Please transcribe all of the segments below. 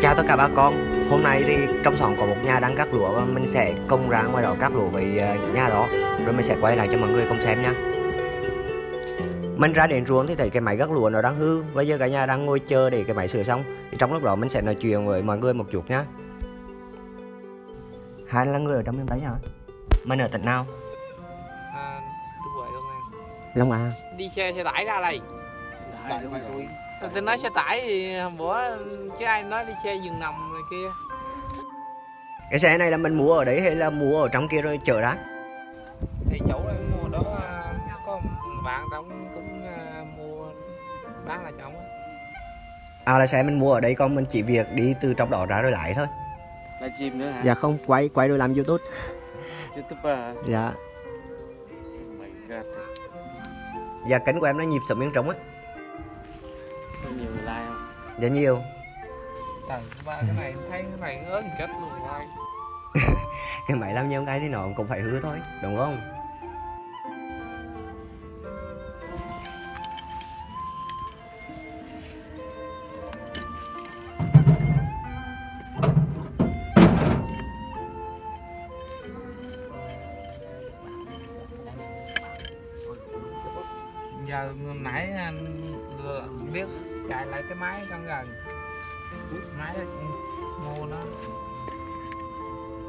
Chào tất cả bà con. Hôm nay thì trong xóm có một nhà đang cắt lúa và mình sẽ công ra ngoài đó cắt lúa với ờ, nhà đó. Rồi mình sẽ quay lại cho mọi người cùng xem nha. Mình ra đến ruộng thì thấy cái máy cắt lúa nó đang hư. Bây giờ cả nhà đang ngồi chờ để cái máy sửa xong. Thì Trong lúc đó mình sẽ nói chuyện với mọi người một chút nhá Hai là người ở trong miền Tây hả? Mình ở tỉnh nào? À, công an. Long An. Đi xe xe tải ra đây tôi nói xe tải thì hôm bữa chứ ai nói đi xe giường nằm này kia Cái xe này là mình mua ở đấy hay là mua ở trong kia rồi chở ra? thì chỗ này mua đó à, có một bạn đóng cũng à, mua bán lại chồng À là xe mình mua ở đây còn mình chỉ việc đi từ trong đó ra rồi lại thôi là chim nữa hả? Dạ không, quay quay rồi làm youtube YouTuber hả? Dạ Oh my god. Dạ kênh của em nó nhịp sống miếng trống á không? Dạ nhiều Trời ba cái này thấy cái này ớn chết luôn rồi Cái máy làm nhiều cái thì nó cũng phải hứa thôi Đúng không? Máy trong gần. Máy đó mua nó.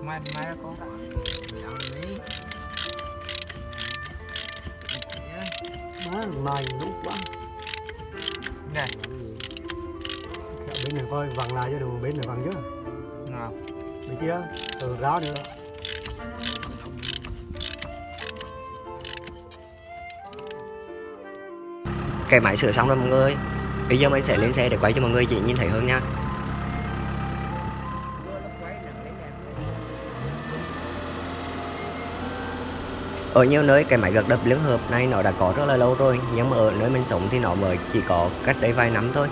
Máy máy đó có má này đúng quá. Nè. Bên này coi vặn lại cho đồ bên này vặn chứ. Nào bên kia từ ráo nữa. Cái máy sửa xong rồi mọi người Bây giờ mình sẽ lên xe để quay cho mọi người chị nhìn thấy hơn nha. Ở nhiều nơi, cái máy gật đập liên hợp này nó đã có rất là lâu rồi, Nhưng mà ở nơi mình sống thì nó mới chỉ có cách đây vài năm thôi.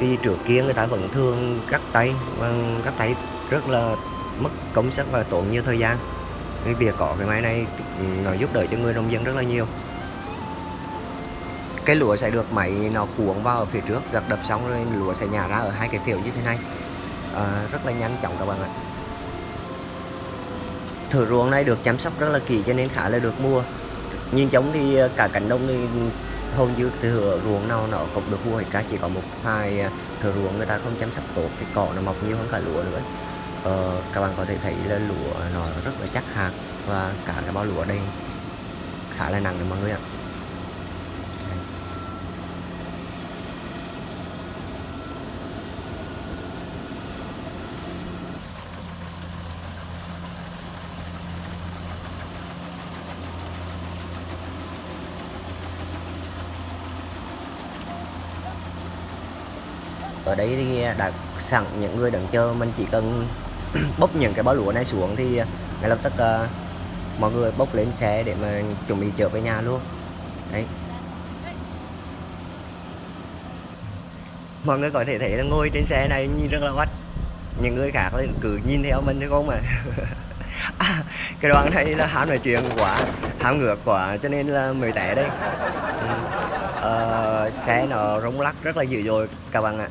Thì trước kia người ta vẫn thường cắt tay và cắt tay rất là mất công sức và tốn nhiều thời gian. Cái việc có cái máy này nó giúp đỡ cho người nông dân rất là nhiều cái lúa sẽ được máy nó cuộn vào ở phía trước gặt đập xong rồi lúa sẽ nhả ra ở hai cái phiếu như thế này. À, rất là nhanh chóng các bạn ạ. Thử ruộng này được chăm sóc rất là kỹ cho nên khá là được mua nhìn giống thì ờ, cả cánh đồng thì hầu như thửa ruộng nào nó cũng được mua hết cả chỉ có một hai ờ, thửa ruộng người ta không chăm sóc tốt thì cỏ nó mọc nhiều hơn cả lúa nữa. Ờ, các bạn có thể thấy là lúa nó rất là chắc hạt và cả cái bao lúa đây khá là nặng đấy mọi người ạ. Ở đây thì đã sẵn những người đứng chờ mình chỉ cần bốc những cái bó lúa này xuống thì ngay lập tức uh, mọi người bốc lên xe để mà chuẩn bị trở về nhà luôn. Đấy. Mọi người có thể thấy là ngồi trên xe này nhìn rất là quách những người khác cứ nhìn theo mình thôi không mà à, cái đoạn này là ham nói chuyện quá ham ngược quá cho nên là mới té đây. Ừ. ờ, xe nó rung lắc rất là dữ dội các bạn ạ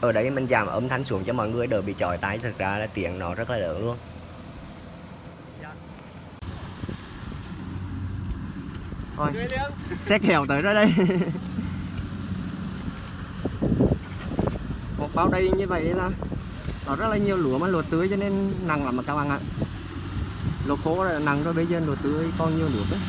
ở đấy mình giảm âm thanh xuống cho mọi người đỡ bị chói tai. Thực ra là tiếng nó rất là lớn luôn. Thôi xét hèo tới ra đây. Một bao đây như vậy là nó rất là nhiều lúa mà lúa tươi cho nên nặng lắm mà các bạn ạ. Lúa khô là nặng rồi bây giờ lúa tươi còn nhiều lúa đấy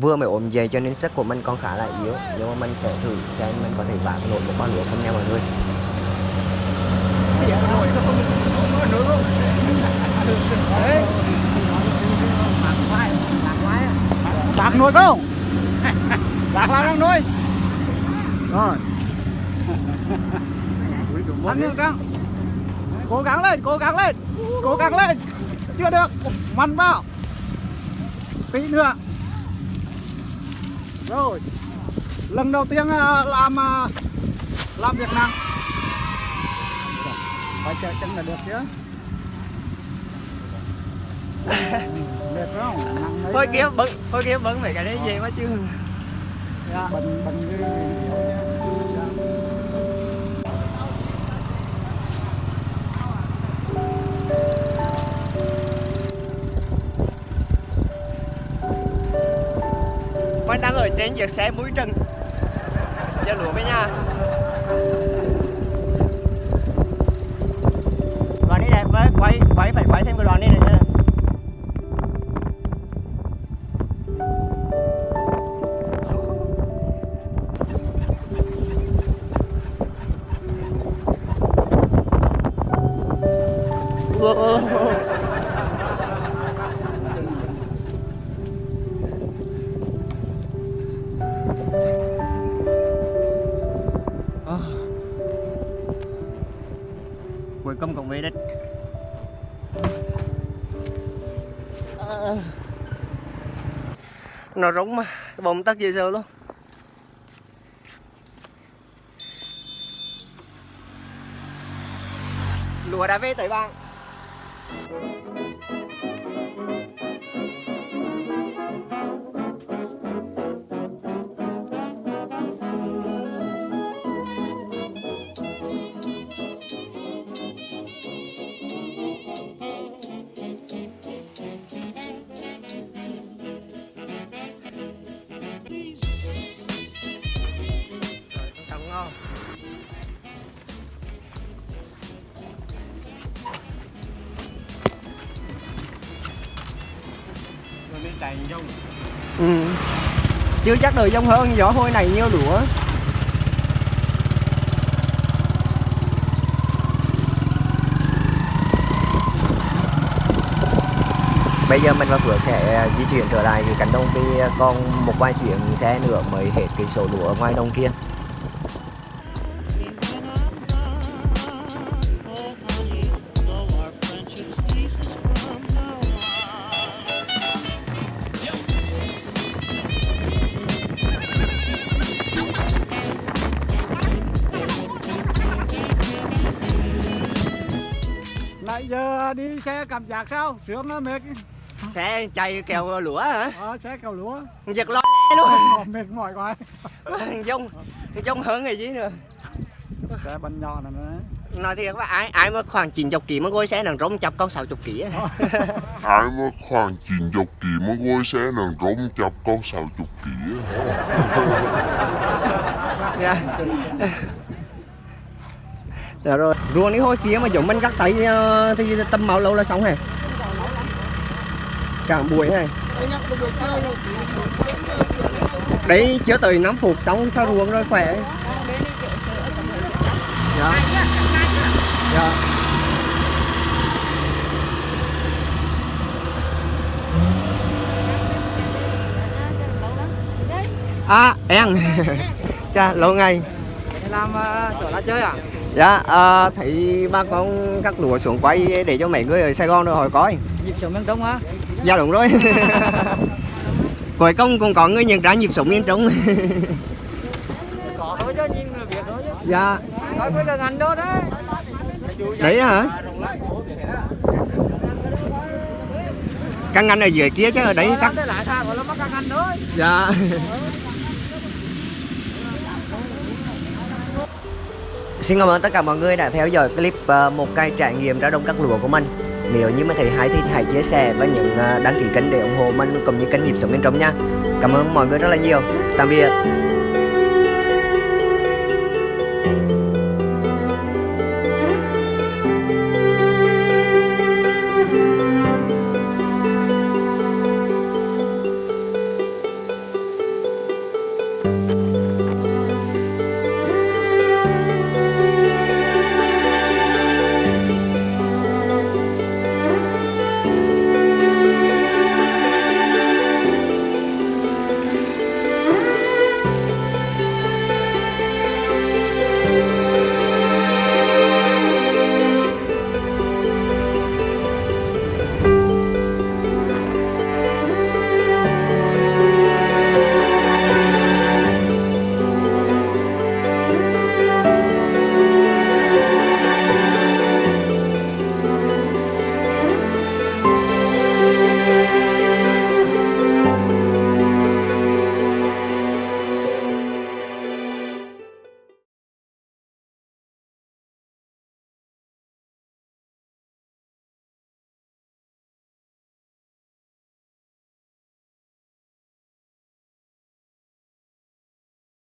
vừa mới ốm dậy cho nên sức của mình còn khá là yếu nhưng mà mình sẽ thử xem mình có thể vác nổi một bao lúa không nha mọi người bạc nuôi không? Bạc lao đang nuôi. Rồi. Ăn được không cố gắng lên cố gắng lên. Cố gắng lên. Chưa được. Mặn vào. Tí nữa. Rồi. Lần đầu tiên à, làm à, làm việc nặng phải chờ chân là được chứ nặng đấy thôi kia bận thôi kia bận mấy cái đấy gì quá chứ. Dạ. bận bận cái Mình đang ở trên chiếc xe mũi trần. Giờ lúa với nha Đoàn đi đẹp với quay quay phải quay thêm cái đoàn đi nữa nha ờ. cuối cùng cũng về đích Ờ. nó rúng mà bông tắt dễ sợ luôn lúa đã về tới bạn. Thank you. Chạy dông ừ. Chưa chắc đời dông hơn gió hôi này nhiêu lúa Bây giờ mình và Phước sẽ di chuyển trở lại cái cánh đồng vì còn một vài chuyến xe nữa mới hết cái số lúa ở ngoài đồng kia đi xe cảm giác sao? Sướng nó mệt. Xe chạy kèo lúa hả? ờ, xe cầu lúa Giật lo lẽ luôn. Mệt mỏi quá. Dông Dông hơn cái gì nữa. Xe bánh nhỏ này nữa Nói thiệt các bạn, ai ai mà khoảng 90 kg mà ngồi xe nằng rống chập con 60 kg á. ai mà khoảng 90 kỳ mà ngôi xe nàng rống chập con 60 kỳ á. Dạ. Rồi, ruộng đi hồi kia mà giống mình cắt tay ờ, thì tầm màu lâu là xong hả? Cả buổi này. Đấy chưa tới 5 phút xong sao ruộng rồi khỏe. Dạ. Dạ. À, em. cha lâu ngày. làm ờ, sửa lá chơi à Dạ, à, thấy ba con cắt lúa xuống quay để cho mấy người ở Sài Gòn rồi hỏi coi. nhịp sống miền trung á Dạ đúng rồi. Cuối cùng cũng có người nhận ra nhịp sống miền Trung. có thôi chứ nhìn là biết thôi chứ dạ, nói với cái ngành đó đấy đấy hả? Căn ngành ở dưới kia chứ ở đấy cắt. Đó, Xin cảm ơn tất cả mọi người đã theo dõi clip uh, một cây trải nghiệm ra đông các lúa của mình. Nếu như mà thấy hay thì hãy chia sẻ và những uh, đăng ký kênh để ủng hộ mình cũng như kênh nhịp sống bên trong nha. Cảm ơn mọi người rất là nhiều. Tạm biệt.